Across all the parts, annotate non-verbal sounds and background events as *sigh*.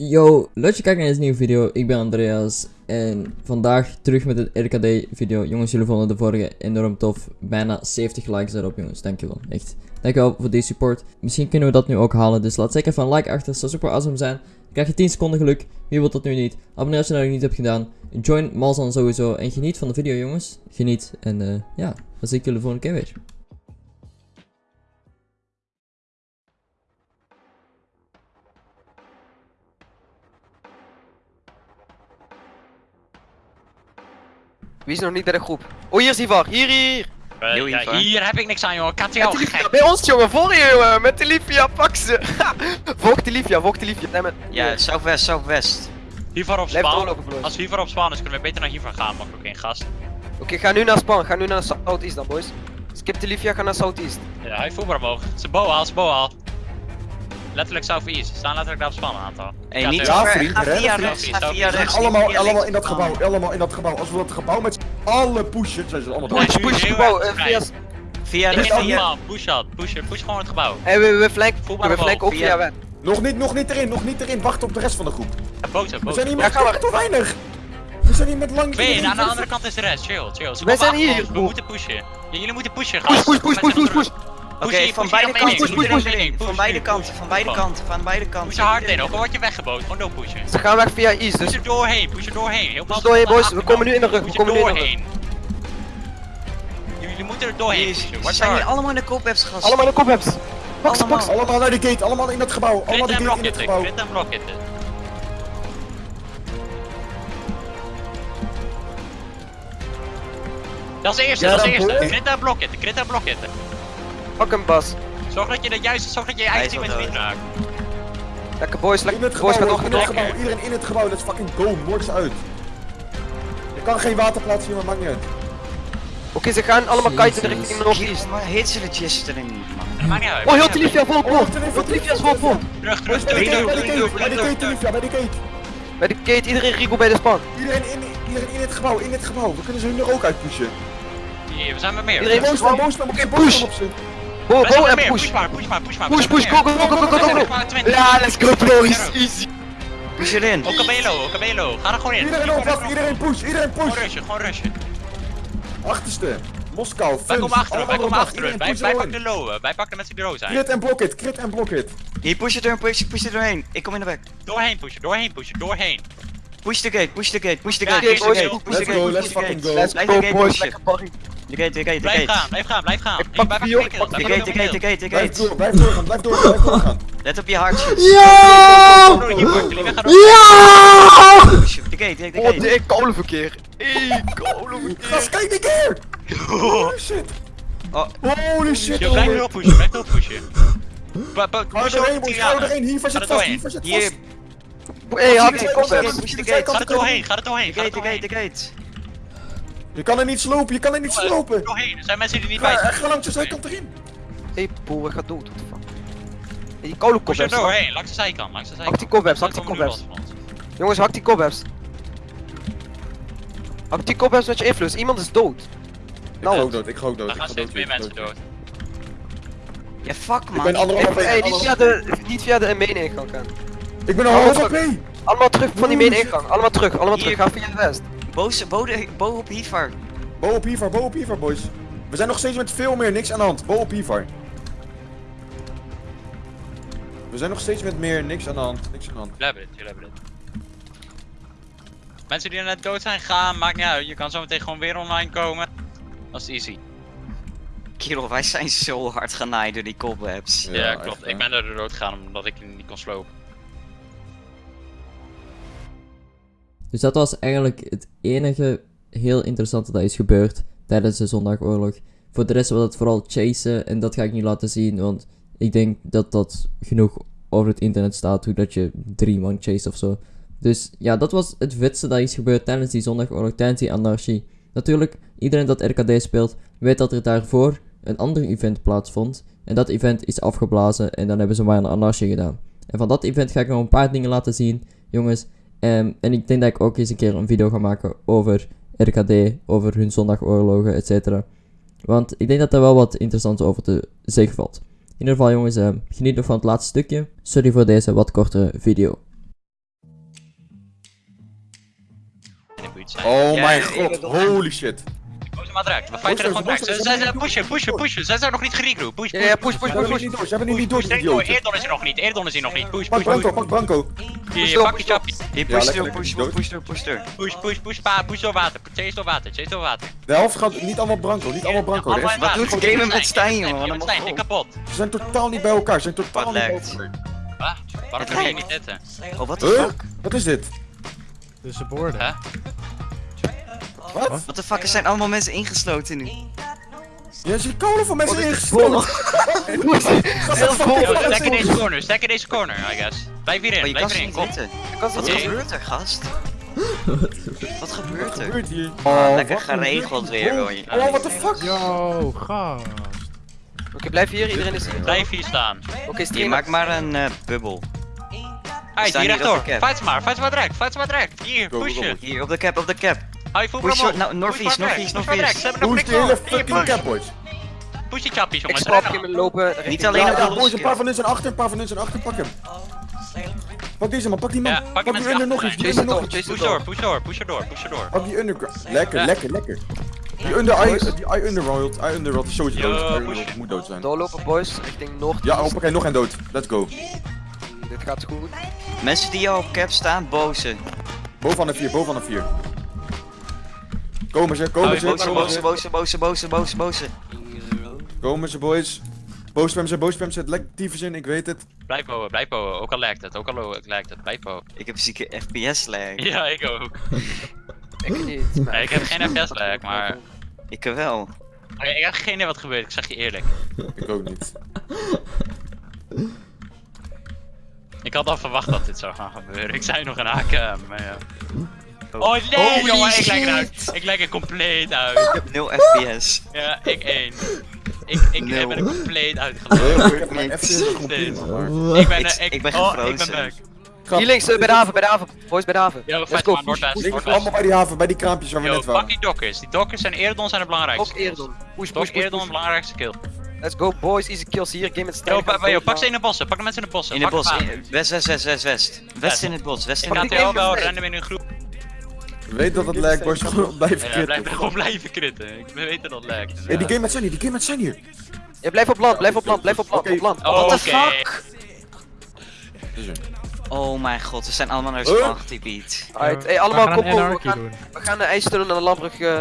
Yo, leuk je kijkt naar deze nieuwe video. Ik ben Andreas en vandaag terug met een RKD video. Jongens, jullie vonden de vorige enorm tof. Bijna 70 likes erop, jongens. Dankjewel, echt. Dankjewel voor deze support. Misschien kunnen we dat nu ook halen, dus laat zeker even een like achter. zou super awesome zijn. Dan krijg je 10 seconden geluk. Wie wil dat nu niet? Abonneer als je nog niet hebt gedaan. Join Malzan sowieso en geniet van de video, jongens. Geniet en eh, ja, dan zie ik jullie de volgende keer weer. Wie is nog niet bij de groep? Oh, hier is Ivar. Hier, hier. Eh, ja, hier heb ik niks aan, joh. Kat Met jou gek. bij ons, jongen. Voor je, jongen. Met de Livia. Pak ze. *laughs* volg de Livia, volg de Livia. Nee, maar... Ja, Southwest, Southwest. Hiervoor op broer. Als hiervoor op spawn is, kunnen we beter naar hiervoor gaan, maar ook geen gast. Oké, ga nu naar Span. Ga nu naar Southeast dan, boys. Skip de Livia, ga naar Southeast. Ja, hij voelt maar omhoog. Zijn boa al, zijn boa al. Letterlijk southeast. Staan letterlijk daar op spawn een aantal. Hey, Ja, niet Ja, vriend, Ga via rechts, ga via rechts. allemaal, via allemaal links. in dat gebouw, allemaal in dat gebouw. Als we dat gebouw met z'n allen pushen, zijn ze allemaal Push, dood. Push, gebouw. eh, via... Via rechts, via... Push dat. Push, push gewoon het gebouw. Hey, we, we flank, we flank ook via- weg. Nog niet, nog niet erin, nog niet erin. Wacht op de rest van de groep. Ja, boot, We zijn hier met te weinig. We zijn hier met lang. Twee, en aan de andere kant is de rest. Chill, chill. Komen zijn hier. We moeten pushen. Jullie moeten pushen, push, push, push, push, push. Oké, van beide kanten, Van beide kanten, van beide kanten, van beide kanten. Push hard in, ook al word je weggeboot. Gewoon door pushen. Ze gaan weg via East, dus... Push er doorheen, push er doorheen. Heel Push doorheen, boys. We komen nu in de rug, we er komen nu in de rug. doorheen. Jullie moeten er doorheen pushen. is- zijn hier allemaal in de kopwebs gast. Allemaal in de kop hebt. Pak ze, pak ze. Allemaal naar de gate, allemaal in dat gebouw. Allemaal de gate in het gebouw. crit en blokkitten. Dat is de eerste, Ja, dat is de eerste. boy. Crit en blokkitten, crit en blokkitten. Pak hem, Bas. Zorg dat je de juiste, zorg dat je je eigen team met dood. raakt. Lekker, boys. In Lekker, het boys. Gebouw, door, in ga het gebouw. Iedereen in het gebouw. Let's fucking go. Moord ze uit. Je kan geen water plaatsen hier, maar maakt niet uit. Oké, ze gaan allemaal kiten richting Northeast. Maar hit ze de erin niet, man. Dat maakt niet uit. Oh, heel de Livia vol Oh, vol. Heel is vol vol. Terug, terug, bij de terug, bij de gate, bij de terug. Olivia, bij de gate. Bij de gate, iedereen Rico bij de span. Iedereen in, iedereen in het gebouw, in het gebouw. We kunnen ze hun er ook uit pushen. Hier, we zijn met meer. Iedereen Boos, boos, boos, Oké, boos, push. op ze. Bo, zijn bo met en meer. push. Push push push. Push, push, met go, go, go, go, go, go, go. maar 20. Ja, let's go, boys. Easy. Push erin. Okabelo, Okabelo. Ga er gewoon in. Iedereen iedereen push, iedereen Gewoon push. rushen, gewoon rushen. Achterste. Moskou, Wij komen achter, wij komen achter. Wij, wij pakken de low, wij pakken de mensen die low zijn. Crit en block it, crit en block it. Hier, push het er, push, push er doorheen. Ik kom in de weg. Doorheen pushen, doorheen pushen, doorheen. Push the gate, push the gate, push the gate, push the boys, gate, push the let's go, let's fucking go. Let's go, gate boys. pushen. Lekker barrie. De gate, de gate, de Blijf gaan, gate. blijf gaan, blijf gaan. Ik Ik pak bij ik pak De de gate, de gate, de gate, de Blijf gate. door, blijf doorgaan, blijf doorgaan, blijf doorgaan. Let op je hartjes. Ja! Ja! De gate, de gate, Oh, de de gate. kolenverkeer. Hey, kolenverkeer. Gast, kijk die keer! Holy shit! Oh, Holy shit! Je blijft erop pushen, blijf erop pushen. Ba- ba- Ga er push doorheen, over boys, Tiana. ga er doorheen. Hier Ga zit er vast, doorheen. hier zit hier. vast. Ik gate, Ga gate. Ga er doorheen, ga er doorheen, De ga er Je kan er niet slopen, je kan er niet slopen. Doorheen, er zijn mensen die er niet bij zijn. ga langs de zijkant erin. Hey, boer, we gaan dood. What the fuck. Hey, die kolenkop Push er doorheen, langs de zijkant, langs de zijkant. Hak die cobwebs, hak die cobwebs. Jongens, hak die cobwebs. Hak die cobwebs met je influence. Iemand is dood. Ik Nou. ga ook dood, ik ga ook dood. Ik gaan ga steeds dood, meer ik mensen dood. Ja, fuck Ik man. ben anderhalf Hey, hey, niet via de, niet via de main ingang gaan. Ik ben een half. HP. Allemaal terug van die main ingang. Allemaal terug, allemaal terug. Ga via de west. Boos, bode, bo op Hivar. Bo op Ivar, bo op boys. We zijn nog steeds met veel meer, niks aan de hand. Bo op Ivar. We zijn nog steeds met meer, niks aan de hand, niks aan de hand. Jullie hebben dit, jullie hebben dit. Mensen die er net dood zijn, gaan, maakt niet uit. Je kan zo meteen gewoon weer online komen. Dat is easy. Kerel, wij zijn zo hard genaaid door die cobwebs. Ja, klopt. ik ben er dood gegaan omdat ik niet kon slopen. Dus dat was eigenlijk het enige heel interessante dat is gebeurd tijdens de zondagoorlog. Voor de rest was het vooral chasen en dat ga ik niet laten zien, want ik denk dat dat genoeg over het internet staat, hoe dat je drie man chase of zo. Dus ja, dat was het vetste dat is gebeurd tijdens die zondagoorlog, tijdens die anarchie. Natuurlijk, iedereen dat RKD speelt, weet dat er daarvoor een ander event plaatsvond. En dat event is afgeblazen en dan hebben ze maar een anarchie gedaan. En van dat event ga ik nog een paar dingen laten zien, jongens. Ehm, en ik denk dat ik ook eens een keer een video ga maken over RKD, over hun zondagoorlogen, etc. Want ik denk dat daar wel wat interessants over te zeggen valt. In ieder geval jongens, uh, geniet nog van het laatste stukje. Sorry voor deze wat kortere video. Oh mijn god, holy shit. Maar direct. We fighten er gewoon direct. Ze zijn pushen, pushen, pushen. Ze zijn nog niet. Push, Ja, push, ja, push, Ze push, hebben push, push. niet door, ze hebben nu niet door, Eerdon is er nog niet. Eerdon is er nog niet. Push, Pak push, push. Branko, pak Branko. Hier, door, pak je chappie. Push door, push door, push door, push door. Push, push, push, pa, push door water. Chase door water, chase door water. De helft gaat niet allemaal Branko, niet allemaal in water. doet gamen met Stijn, Wat Stijn, ik kapot. Ze zijn totaal niet bij elkaar, ze zijn totaal Wat niet bij elkaar. Waarom kun je niet zitten? Oh, wat de fuck? Wat is dit? Tussen borden. Wat? Wat de fuck, er zijn allemaal mensen ingesloten nu. Ja, er zitten kolen van mensen Wat is ingesloten. Heel vol. *laughs* Stek in deze corner, stek in deze corner, I guess. Blijf Oh, hierin, kan blijf hierin, kom. Wat gebeurt er, gast? *laughs* Wat gebeurt Wat er? gebeurt hier? Oh, lekker wat geregeld weer, Oh, hoor je. Oh, what the fuck? Yo, gast. Oké, blijf hier. Iedereen is hier. Blijf hier staan. Oké, maak maar een eh, bubbel. Staan hier rechtdoor. Fight ze maar, fight ze maar direct, fight ze maar direct. Hier, Go, go, push go. je. Hier, op de cap, op de cap. Je full Push promo. nou, northeast, Push northeast, northeast. Nog die hele door. Fucking cap, boys. Push die chappies, Ik jongens. hem lopen. Niet alleen op de boys, een paar van hun zijn achter, een paar van hun zijn achter, pak hem. Pak deze man, pak die man. Ja, pak pak die under nog iets, die under nog door, het Push door, door. push door, push erdoor, push erdoor. Pak die underground. Lekker, lekker, lekker. Die under eye, die eye underworld, eye underworld is sowieso dood. Underworld moet dood zijn. Doorlopen, boys. Richting Noord. Ja, hoppakee, nog een dood. Let's go. Dit gaat goed. Mensen die al op cap staan, bozen. Bovenaan de vier, bovenaan de vier. Komen ze, komen ze, boze, komen Bozen, ze. bozen, bozen, bozen, bozen, bozen, bozen. Komen ze, boys. Boosspam ze, boosspam ze, het lekt tyfus in, ik weet het. Blijf bouwen, blijf bouwen. Ook al lijkt het, ook al lijkt het. Blijf bouwen. Ik heb zieke FPS lag. *laughs* Ja, ik ook. *laughs* Ik niet. maar- Nee, ik heb geen FPS lag, *laughs* maar... Ik wel. Oké, ik heb geen idee wat gebeurt, ik zeg je eerlijk. Ik ook niet. Ik had al verwacht dat dit zou gaan gebeuren. Ik zei nog een HKM, maar ja. Oh nee, Holy jongen, ik lijk eruit. Ik lijk er compleet Ik uit. heb 0 FPS. Ja, ik één. Ik, ik Nul. ben er compleet Heel uitgelopen. goed, mijn. FPS is maar... Ik ben Ik- er, ik, ik ben oh, ik ben back. Hier links, eh, bij de haven, bij de haven. Boys, bij de haven. Yo, Let's go. Links, Noordwest. allemaal bij die haven, bij die kraampjes waar we net pak waren. die dockers. Die dockers en Eerdon zijn de belangrijkste. Ook Eerdon. Push, push, de push. belangrijkste kill. Let's go, boys. Easy kills hier. Game Yo, sterk. yo, pak ze in de bossen. Pak de mensen in de bossen. In Pak bos. aan. in- West, west, west, west, west. West in het bos, west in het die KTL game wel we in een groep. Weet dat het lijkt, boys, gewoon blijven Ja, blijf kritten. gewoon blijven kritten. Ik weet dat dat lijkt. Hey, die game met zijn hier, die game met zijn hier. Ja, blijf op land, blijf op land, blijf op land, Oké. op land. Oh, What fuck? Dus Oh mijn god, we zijn allemaal naar Huh? spawn getypied. Alright, hey, allemaal we kom We gaan, doen. we gaan de ijstunnel naar de landbrug. eh,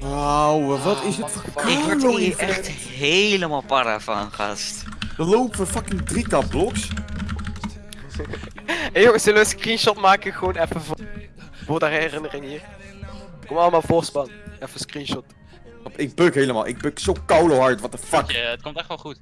Wauw, wat is dit voor Ik word hier echt helemaal para van, gast. Er lopen fucking 3k blocks. *laughs* Hey jongens, zullen we een screenshot maken? Gewoon even voor, voor de herinnering hier. Kom allemaal voorspan. Even een screenshot. Ik buk helemaal, ik buk zo koulo hard, what the fuck. Ja, het komt echt wel goed.